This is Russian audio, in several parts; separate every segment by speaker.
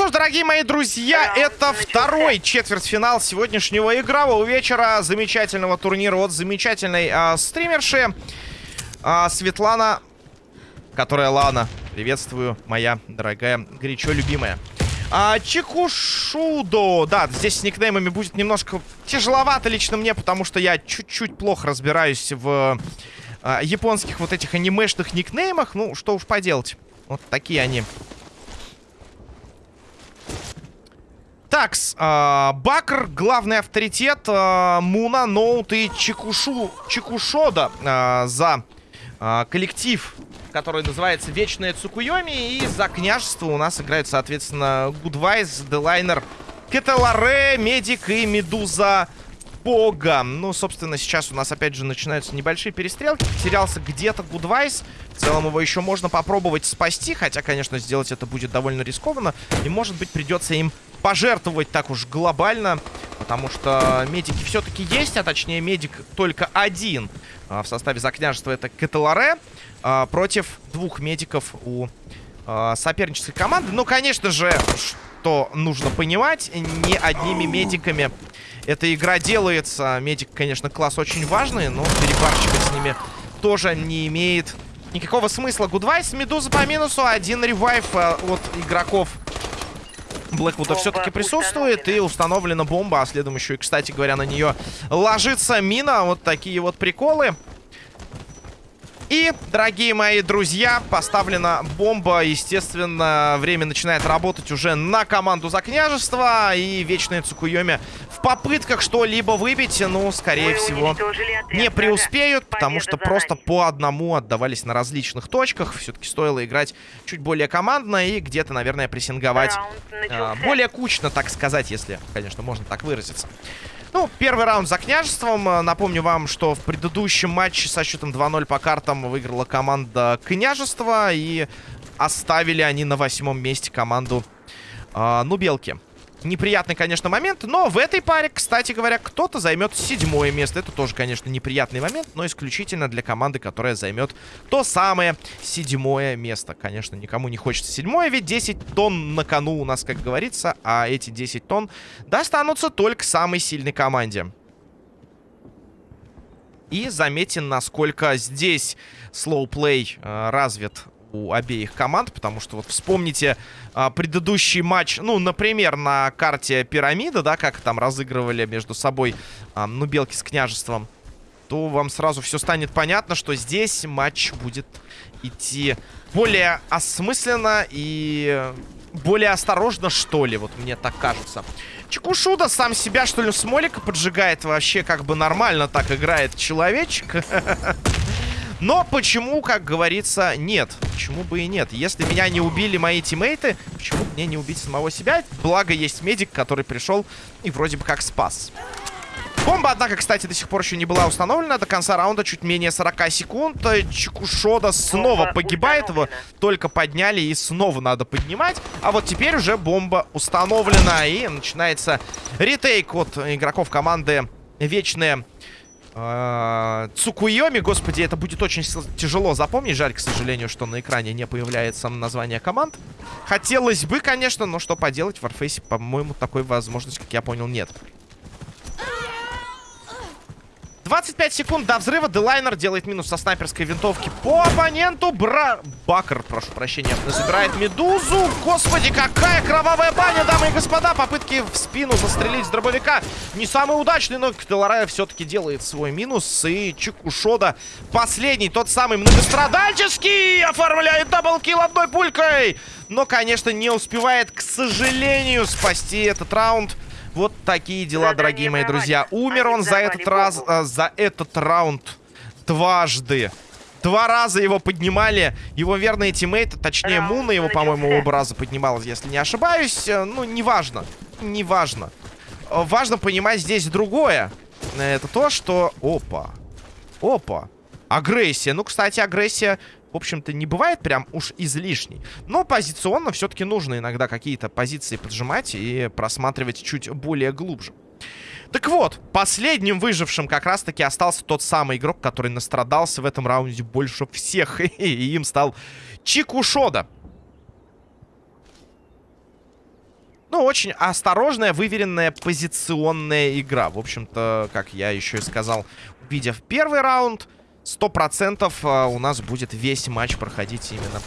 Speaker 1: что ж, дорогие мои друзья, это второй четвертьфинал сегодняшнего игрового вечера. Замечательного турнира от замечательной а, стримерши а, Светлана, которая Лана. Приветствую, моя дорогая, горячо любимая. А, Чикушудо. Да, здесь с никнеймами будет немножко тяжеловато лично мне, потому что я чуть-чуть плохо разбираюсь в а, японских вот этих анимешных никнеймах. Ну, что уж поделать. Вот такие они. Такс, э, Бакр, главный авторитет, э, Муна, Ноут и Чикушу, Чикушода э, за э, коллектив, который называется Вечная Цукуйоми. И за княжество у нас играют, соответственно, Гудвайз, Делайнер, Кеталаре, Медик и Медуза Бога. Ну, собственно, сейчас у нас опять же начинаются небольшие перестрелки. Потерялся где-то Гудвайс. В целом его еще можно попробовать спасти, хотя, конечно, сделать это будет довольно рискованно. И, может быть, придется им пожертвовать так уж глобально, потому что медики все-таки есть, а точнее медик только один а, в составе за княжества. Это Каталаре а, против двух медиков у а, сопернической команды. Ну, конечно же, что нужно понимать, не одними медиками эта игра делается. Медик, конечно, класс очень важный, но перебарщивать с ними тоже не имеет никакого смысла. Гудвайс, Медуза по минусу, один ревайв а, от игроков Блэквуда все-таки присутствует. И установлена бомба. А следом еще и, кстати говоря, на нее ложится мина. Вот такие вот приколы. И, дорогие мои друзья, поставлена бомба. Естественно, время начинает работать уже на команду за княжество. И вечные Цукуйоми в попытках что-либо выбить, ну, скорее всего, не преуспеют. Потому что просто по одному отдавались на различных точках. Все-таки стоило играть чуть более командно и где-то, наверное, прессинговать э, более кучно, так сказать, если, конечно, можно так выразиться. Ну, первый раунд за княжеством. Напомню вам, что в предыдущем матче со счетом 2-0 по картам выиграла команда княжества. И оставили они на восьмом месте команду э, Нубелки. Неприятный, конечно, момент, но в этой паре, кстати говоря, кто-то займет седьмое место. Это тоже, конечно, неприятный момент, но исключительно для команды, которая займет то самое седьмое место. Конечно, никому не хочется седьмое, ведь 10 тонн на кону у нас, как говорится, а эти 10 тонн достанутся только самой сильной команде. И заметен, насколько здесь слоуплей э, развит у обеих команд, потому что вот вспомните а, предыдущий матч, ну, например, на карте пирамида, да, как там разыгрывали между собой, а, ну, белки с княжеством, то вам сразу все станет понятно, что здесь матч будет идти более осмысленно и более осторожно, что ли, вот мне так кажется. Чекушуда сам себя, что ли, смолика поджигает вообще как бы нормально так играет человечек. Но почему, как говорится, нет? Почему бы и нет? Если меня не убили мои тиммейты, почему мне не убить самого себя? Благо есть медик, который пришел и вроде бы как спас. Бомба, однако, кстати, до сих пор еще не была установлена. До конца раунда чуть менее 40 секунд. Чекушода снова погибает. Его только подняли и снова надо поднимать. А вот теперь уже бомба установлена. И начинается ретейк от игроков команды Вечные а, Цукуйоми, господи, это будет очень тяжело запомнить. Жаль, к сожалению, что на экране не появляется название команд. Хотелось бы, конечно, но что поделать, в Warface, по-моему, такой возможности, как я понял, нет. 25 секунд до взрыва. Делайнер делает минус со снайперской винтовки по оппоненту. Бра... Бакер, прошу прощения, забирает медузу. Господи, какая кровавая баня, дамы и господа. Попытки в спину застрелить с дробовика. Не самый удачный, но Делайнер все-таки делает свой минус. И Чикушода последний, тот самый многострадальческий, оформляет double kill одной пулькой. Но, конечно, не успевает, к сожалению, спасти этот раунд. Вот такие дела, дорогие мои друзья. Умер он за этот раз, а, за этот раунд дважды. Два раза его поднимали его верные тиммейты, точнее Муна его, по-моему, оба раза поднималась, если не ошибаюсь. Э, ну, неважно, неважно. Важно понимать здесь другое. Это то, что... Опа. Опа. Агрессия. Ну, кстати, агрессия в общем-то, не бывает прям уж излишней. Но позиционно все-таки нужно иногда какие-то позиции поджимать и просматривать чуть более глубже. Так вот, последним выжившим как раз-таки остался тот самый игрок, который настрадался в этом раунде больше всех. И им стал Чикушода. Ну, очень осторожная, выверенная позиционная игра. В общем-то, как я еще и сказал, увидев первый раунд, 100% а, у нас будет весь матч проходить именно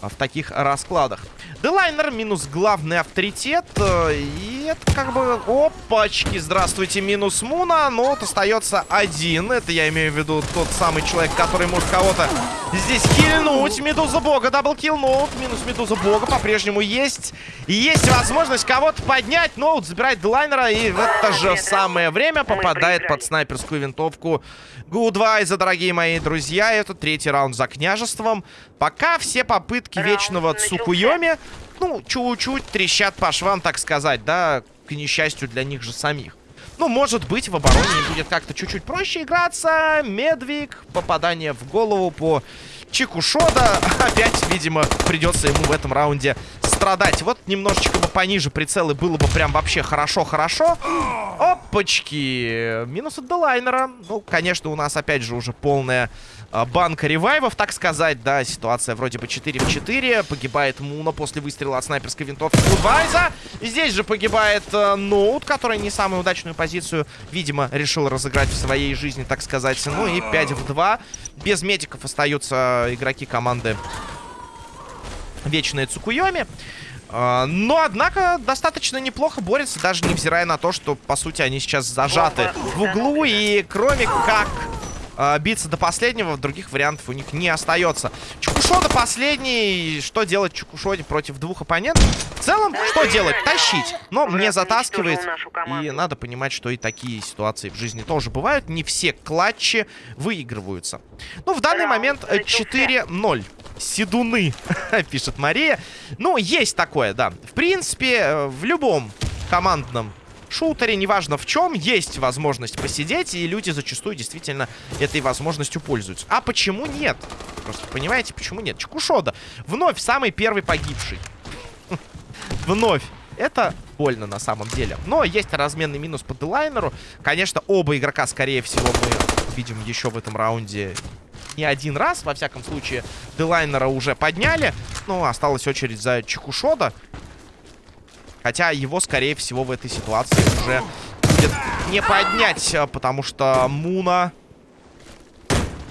Speaker 1: а, в таких раскладах. Делайнер минус главный авторитет. Э, и это как бы... Опачки, здравствуйте, минус Муна. Но вот остается один. Это я имею в виду тот самый человек, который может кого-то здесь кильнуть. Медуза Бога, double kill, ноут. Минус Медуза Бога по-прежнему есть. Есть возможность кого-то поднять. Ноут забирает Делайнера. И в это же самое время попадает под снайперскую винтовку Гудвайза, дорогие мои друзья. Это третий раунд за княжеством. Пока все попытки вечного Цукуйоми ну, чуть-чуть трещат по швам, так сказать, да, к несчастью для них же самих. Ну, может быть, в обороне будет как-то чуть-чуть проще играться. Медвиг, попадание в голову по Чикушода. Опять, видимо, придется ему в этом раунде страдать. Вот немножечко бы пониже прицелы было бы прям вообще хорошо-хорошо. Опачки. Минус от Делайнера. Ну, конечно, у нас опять же уже полная банка ревайвов, так сказать. Да, ситуация вроде бы 4 в 4. Погибает Муна после выстрела от снайперской винтовки Гудвайза. Здесь же погибает э, Ноут, который не самую удачную позицию, видимо, решил разыграть в своей жизни, так сказать. Ну и 5 в 2. Без медиков остаются игроки команды Вечная Цукуйоми. А, но, однако, достаточно неплохо борется, даже невзирая на то, что, по сути, они сейчас зажаты в углу. И кроме как э, биться до последнего, других вариантов у них не остается. Чукушода последний. Что делать Чукушоде против двух оппонентов? В целом, что делать? Тащить. Но мне затаскивает. И надо понимать, что и такие ситуации в жизни тоже бывают. Не все клатчи выигрываются. Ну, в данный момент 4-0. Седуны, пишет Мария. Ну, есть такое, да. В принципе, э, в любом командном шутере, неважно в чем, есть возможность посидеть, и люди зачастую действительно этой возможностью пользуются. А почему нет? Просто понимаете, почему нет? Чекушода. Вновь самый первый погибший. Вновь. Это больно на самом деле. Но есть разменный минус по делайнеру. Конечно, оба игрока, скорее всего, мы видим еще в этом раунде не один раз. Во всяком случае, делайнера уже подняли. Ну, осталась очередь за Чекушода. Хотя его, скорее всего, в этой ситуации уже будет не поднять, э, потому что Муна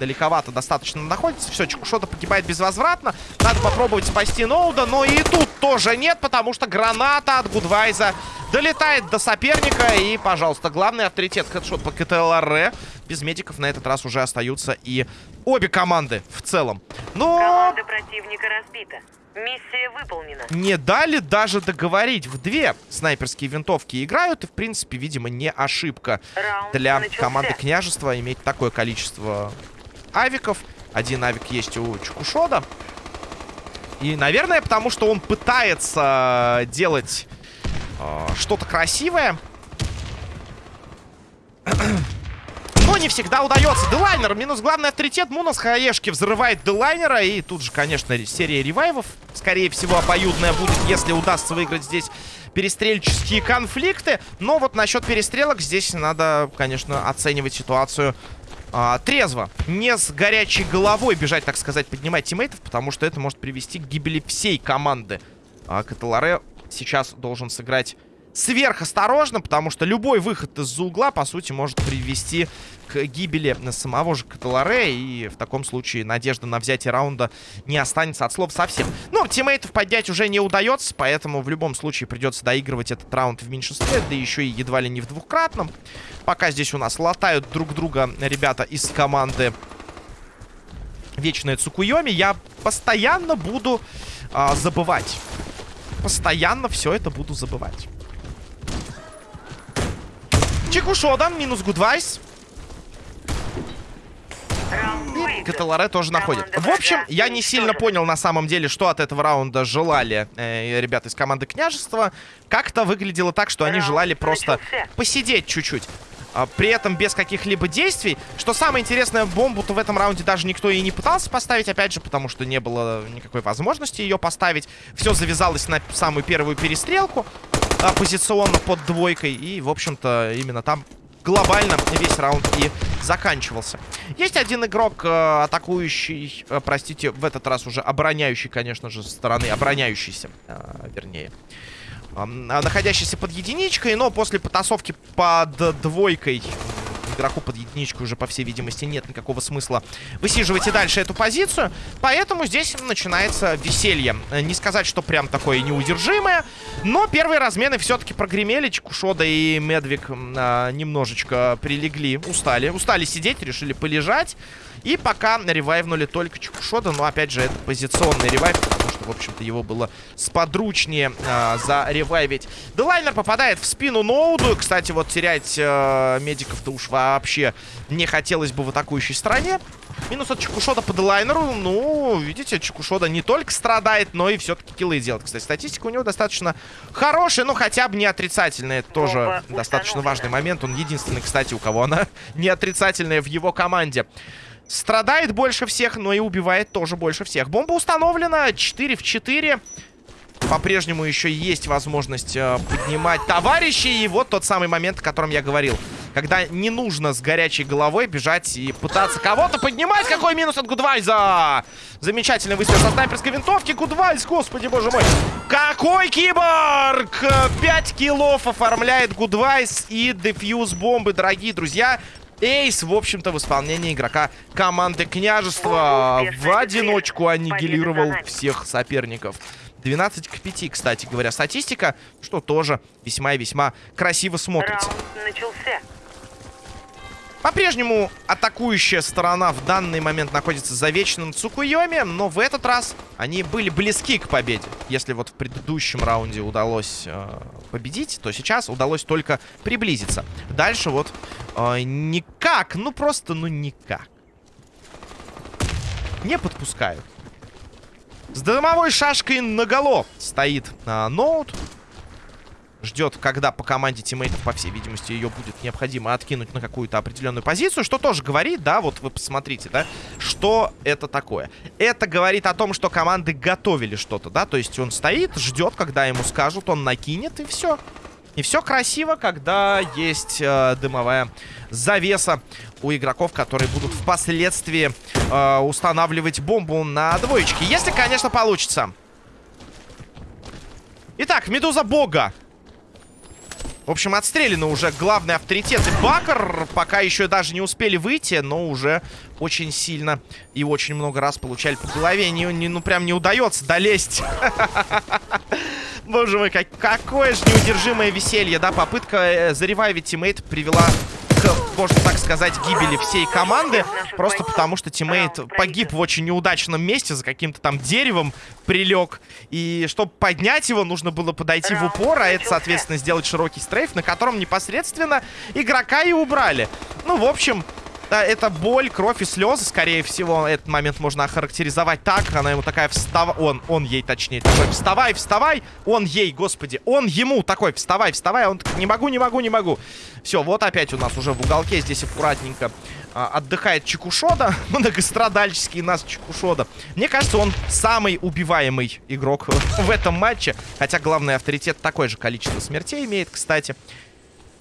Speaker 1: далековато достаточно находится. Все, Чекушота погибает безвозвратно. Надо попробовать спасти Ноуда, но и тут тоже нет, потому что граната от Гудвайза долетает до соперника. И, пожалуйста, главный авторитет хедшот по КТЛР. Без медиков на этот раз уже остаются и обе команды в целом. Но...
Speaker 2: Команда противника разбита. Миссия выполнена.
Speaker 1: Не дали даже договорить. В две снайперские винтовки играют. И, в принципе, видимо, не ошибка
Speaker 2: Раунд
Speaker 1: для
Speaker 2: начался.
Speaker 1: команды княжества иметь такое количество авиков. Один авик есть у Чукушода. И, наверное, потому что он пытается делать э, что-то красивое. Но не всегда удается. Делайнер минус главный авторитет. Муна хаешки взрывает Делайнера. И тут же, конечно, серия ревайвов. Скорее всего, обоюдная будет, если удастся выиграть здесь перестрельческие конфликты. Но вот насчет перестрелок здесь надо, конечно, оценивать ситуацию а, трезво. Не с горячей головой бежать, так сказать, поднимать тиммейтов, потому что это может привести к гибели всей команды. А Каталаре сейчас должен сыграть сверхосторожно, потому что любой выход из-за угла, по сути, может привести к гибели самого же Каталаре, и в таком случае надежда на взятие раунда не останется от слов совсем. Но тиммейтов поднять уже не удается, поэтому в любом случае придется доигрывать этот раунд в меньшинстве, да еще и едва ли не в двухкратном. Пока здесь у нас латают друг друга ребята из команды Вечная Цукуйоми, я постоянно буду а, забывать. Постоянно все это буду забывать. Чикушода, минус Гудвайс. И Каталаре тоже находит. В общем, я не сильно понял на самом деле, что от этого раунда желали э, ребята из команды Княжества. Как-то выглядело так, что они желали просто посидеть чуть-чуть. А, при этом без каких-либо действий. Что самое интересное, бомбу-то в этом раунде даже никто и не пытался поставить. Опять же, потому что не было никакой возможности ее поставить. Все завязалось на самую первую перестрелку. А, Позиционно под двойкой. И, в общем-то, именно там глобально весь раунд и заканчивался. Есть один игрок, э, атакующий, э, простите, в этот раз уже обороняющий, конечно же, со стороны, обороняющийся, э, вернее. находящийся под единичкой, но после потасовки под двойкой игроку под единичку уже, по всей видимости, нет никакого смысла высиживать и дальше эту позицию. Поэтому здесь начинается веселье. Не сказать, что прям такое неудержимое, но первые размены все-таки прогремели. Чекушода и Медвик а, немножечко прилегли, устали. Устали сидеть, решили полежать. И пока ревайвнули только Чекушода, но опять же это позиционный ревайв, потому что, в общем-то, его было сподручнее э, заревайвить. Делайнер попадает в спину Ноуду. Кстати, вот терять э, медиков-то уж вообще не хотелось бы в атакующей стороне. Минус от Чекушода по Делайнеру. Ну, видите, Чекушода не только страдает, но и все-таки киллы делает. Кстати, статистика у него достаточно хорошая, но хотя бы не отрицательная. Это тоже достаточно важный момент. Он единственный, кстати, у кого она не отрицательная в его команде. Страдает больше всех, но и убивает тоже больше всех. Бомба установлена. 4 в 4. По-прежнему еще есть возможность э, поднимать товарищей. И вот тот самый момент, о котором я говорил. Когда не нужно с горячей головой бежать и пытаться кого-то поднимать. Какой минус от Гудвайза! Замечательный выстрел со снайперской винтовки. Гудвайз, господи боже мой. Какой киборг! 5 киллов оформляет Гудвайз и дефьюз бомбы, дорогие друзья. Эйс, в общем-то, в исполнении игрока команды Княжества в одиночку аннигилировал всех соперников. 12 к 5, кстати говоря, статистика, что тоже весьма и весьма красиво смотрится. По-прежнему атакующая сторона в данный момент находится за вечным Цукуйоми, но в этот раз они были близки к победе. Если вот в предыдущем раунде удалось э, победить, то сейчас удалось только приблизиться. Дальше вот э, никак, ну просто, ну никак. Не подпускают. С дымовой шашкой наголо стоит э, ноут. Ждет, когда по команде тиммейтов, по всей видимости, ее будет необходимо откинуть на какую-то определенную позицию. Что тоже говорит, да, вот вы посмотрите, да, что это такое. Это говорит о том, что команды готовили что-то, да, то есть он стоит, ждет, когда ему скажут, он накинет, и все. И все красиво, когда есть э, дымовая завеса у игроков, которые будут впоследствии э, устанавливать бомбу на двоечке. Если, конечно, получится. Итак, Медуза Бога. В общем, отстреляны уже главный авторитет и Бакер. Пока еще даже не успели выйти, но уже очень сильно и очень много раз получали по голове. Не, не, ну, прям не удается долезть. Боже мой, как, какое же неудержимое веселье, да? Попытка э, заревайвить тиммейт привела можно так сказать, гибели всей команды. Просто потому, что тиммейт погиб в очень неудачном месте, за каким-то там деревом прилег. И чтобы поднять его, нужно было подойти в упор, а это, соответственно, сделать широкий стрейф, на котором непосредственно игрока и убрали. Ну, в общем, это боль, кровь и слезы, скорее всего. Этот момент можно охарактеризовать так. Она ему такая встава... Он, он ей точнее такой, вставай, вставай. Он ей, господи, он ему такой, вставай, вставай. Он такой, не могу, не могу, не могу. Все, вот опять у нас уже в уголке здесь аккуратненько а, отдыхает Чекушода. Многострадальческий нас Чекушода. Мне кажется, он самый убиваемый игрок в этом матче. Хотя главный авторитет такое же количество смертей имеет, кстати.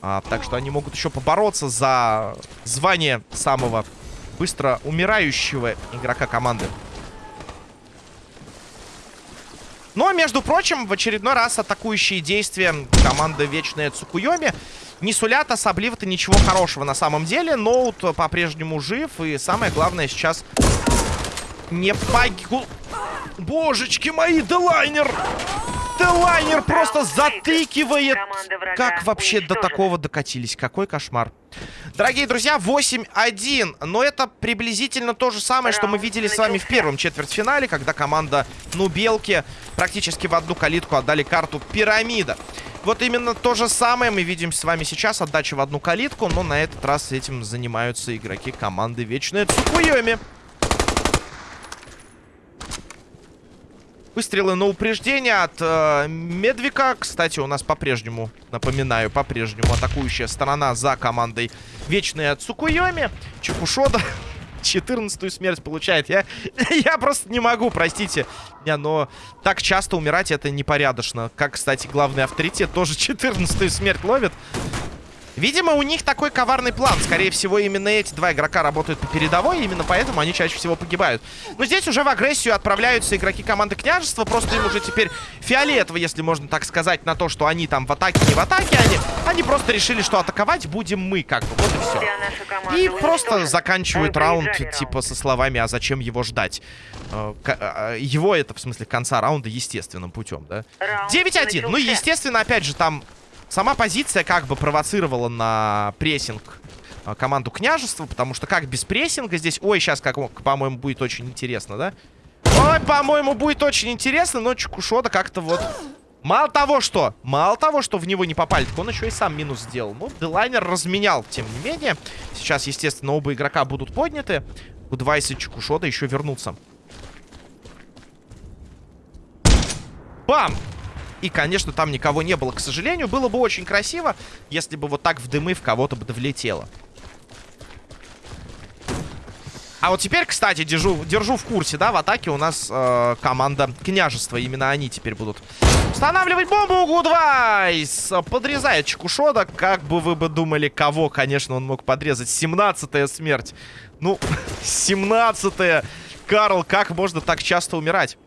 Speaker 1: А, так что они могут еще побороться за звание самого быстро умирающего игрока команды. Но, между прочим, в очередной раз атакующие действия команды Вечная Цукуйоми не сулят особливо-то ничего хорошего на самом деле. Ноут по-прежнему жив. И самое главное сейчас не погиб... Божечки мои, Делайнер! Делайнер просто затыкивает. Как вообще до такого докатились? Какой кошмар. Дорогие друзья, 8-1. Но это приблизительно то же самое, что мы видели с вами в первом четвертьфинале, когда команда Нубелки практически в одну калитку отдали карту Пирамида. Вот именно то же самое мы видим с вами сейчас. Отдача в одну калитку, но на этот раз этим занимаются игроки команды Вечная Цукуйоми. Выстрелы на упреждение от э, Медвика. Кстати, у нас по-прежнему, напоминаю, по-прежнему атакующая сторона за командой Вечная Цукуйоми. Чукушода 14 смерть получает. Я, я просто не могу, простите. Не, но так часто умирать это непорядочно. Как, кстати, главный авторитет тоже 14 смерть ловит. Видимо, у них такой коварный план. Скорее всего, именно эти два игрока работают по передовой, и именно поэтому они чаще всего погибают. Но здесь уже в агрессию отправляются игроки команды княжества. Просто им уже теперь фиолетово, если можно так сказать, на то, что они там в атаке, не в атаке. Они, они просто решили, что атаковать будем мы, как бы. Вот и все. И просто заканчивают раунд, типа, со словами, а зачем его ждать? Э, к- э, Его это, в смысле, конца раунда естественным путем, да?
Speaker 2: Раунд
Speaker 1: 9-1. Ну, естественно, опять же, там сама позиция как бы провоцировала на прессинг э, команду княжества, потому что как без прессинга здесь... Ой, сейчас, как, по-моему, будет очень интересно, да? Ой, по-моему, будет очень интересно, но Чукушода как-то вот... Мало того, что... Мало того, что в него не попали, так он еще и сам минус сделал. Ну, Делайнер разменял, тем не менее. Сейчас, естественно, оба игрока будут подняты. Гудвайс и Чукушода еще вернутся. Бам! И, конечно, там никого не было, к сожалению. Было бы очень красиво, если бы вот так в дымы в кого-то бы влетело. А вот теперь, кстати, держу, держу в курсе, да, в атаке у нас э, команда княжества. Именно они теперь будут устанавливать бомбу. Гудвайс подрезает Чекушода. Как бы вы бы думали, кого, конечно, он мог подрезать. 17-я смерть. Ну, 17-я. Карл, как можно так часто умирать?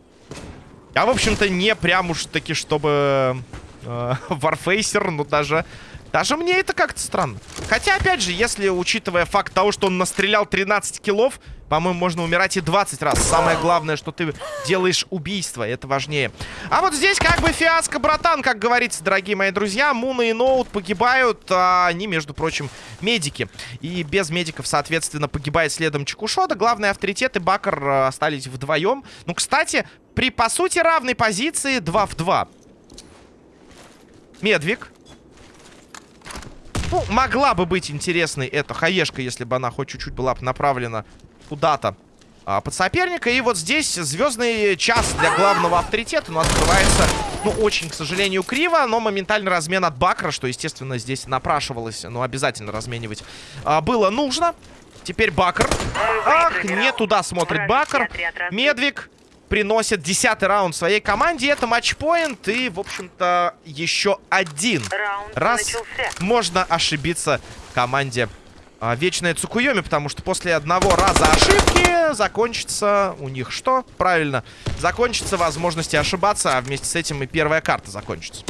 Speaker 1: Я, в общем-то, не прям уж таки, чтобы э, Warfacer, ну даже... Даже мне это как-то странно. Хотя, опять же, если, учитывая факт того, что он настрелял 13 киллов, по-моему, можно умирать и 20 раз. Самое главное, что ты делаешь убийство, это важнее. А вот здесь как бы фиаско, братан, как говорится, дорогие мои друзья. Муна и Ноут погибают, а они, между прочим, медики. И без медиков, соответственно, погибает следом Чекушода. Главный авторитет и Бакар э, остались вдвоем. Ну, кстати, при, по сути, равной позиции 2 в 2. Медвик. Ну, могла бы быть интересной эта хаешка, если бы она хоть чуть-чуть была бы направлена куда-то а, под соперника. И вот здесь звездный час для главного авторитета. У нас открывается, ну, очень, к сожалению, криво, но моментальный размен от Бакра, что, естественно, здесь напрашивалось, ну, обязательно разменивать а, было нужно. Теперь Бакр. Ах, не туда смотрит Бакр. Медвик приносит десятый раунд своей команде. Это матчпоинт и, в общем-то, еще один
Speaker 2: Раунд
Speaker 1: раз
Speaker 2: начался.
Speaker 1: можно ошибиться команде а, Вечная Цукуйоми, потому что после одного раза ошибки закончится у них что? Правильно, закончится возможности ошибаться, а вместе с этим и первая карта закончится.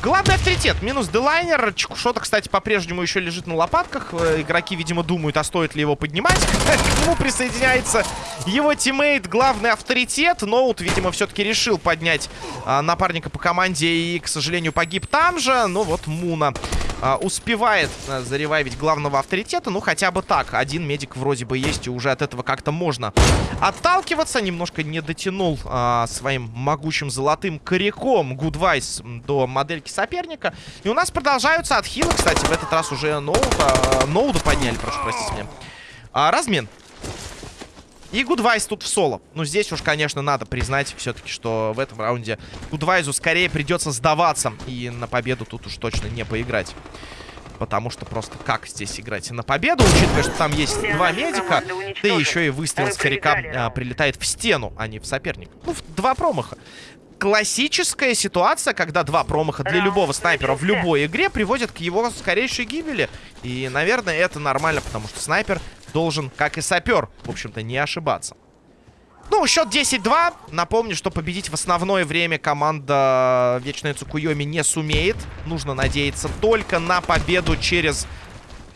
Speaker 1: Главный авторитет. Минус Делайнер. Чекушота, кстати, по-прежнему еще лежит на лопатках. Э, Игроки, видимо, думают, а стоит ли его поднимать. К нему присоединяется его тиммейт, главный авторитет. Ноут, видимо, все-таки решил поднять а, напарника по команде и, к сожалению, погиб там же. Ну вот Муна а, успевает а, заревайвить главного авторитета. Ну, хотя бы так. Один медик вроде бы есть, и уже от этого как-то можно отталкиваться. Немножко не дотянул а, своим могучим золотым коряком Гудвайс до модельки соперника. И у нас продолжаются отхилы. Кстати, в этот раз уже ноута, ноуда подняли, прошу простить меня. А, размен. И Гудвайс тут в соло. Ну, здесь уж, конечно, надо признать все-таки, что в этом раунде Гудвайзу скорее придется сдаваться. И на победу тут уж точно не поиграть. Потому что просто как здесь играть на победу, учитывая, что там есть два медика, да еще и выстрел с
Speaker 2: проиграли
Speaker 1: а, прилетает в стену, а не в соперника. Ну, в- два промаха. Классическая ситуация, когда два промаха для любого снайпера в любой игре приводят к его скорейшей гибели. И, наверное, это нормально, потому что снайпер должен, как и сапер, в общем-то, не ошибаться. Ну, счет 10-2. Напомню, что победить в основное время команда Вечная Цукуйоми не сумеет. Нужно надеяться только на победу через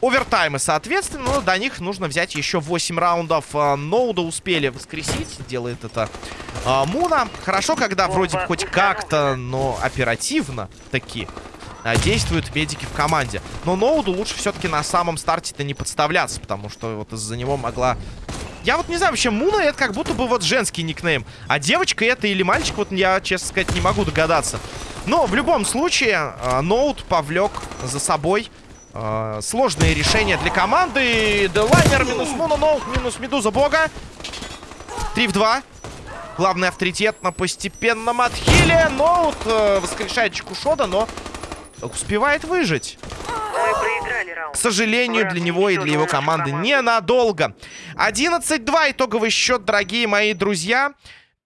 Speaker 1: овертаймы, соответственно. Но до них нужно взять еще 8 раундов. А, Ноуда успели воскресить. Делает это а, Муна. Хорошо, когда вроде хоть как-то, но оперативно таки а, действуют медики в команде. Но Ноуду лучше все-таки на самом старте-то не подставляться, потому что вот из-за него могла... Я вот не знаю, вообще Муна это как будто бы вот женский никнейм. А девочка это или мальчик, вот я, честно сказать, не могу догадаться. Но в любом случае, э, Ноут повлек за собой э, сложные решения для команды. Делайнер минус Муна, Ноут минус Медуза Бога. 3 в 2. Главный авторитет на постепенном отхиле. Ноут э, воскрешает Чекушода, но успевает выжить. К сожалению, для него и для его команды ненадолго. 11-2 итоговый счет, дорогие мои друзья.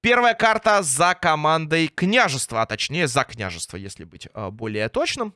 Speaker 1: Первая карта за командой княжества, а точнее за княжество, если быть э, более точным.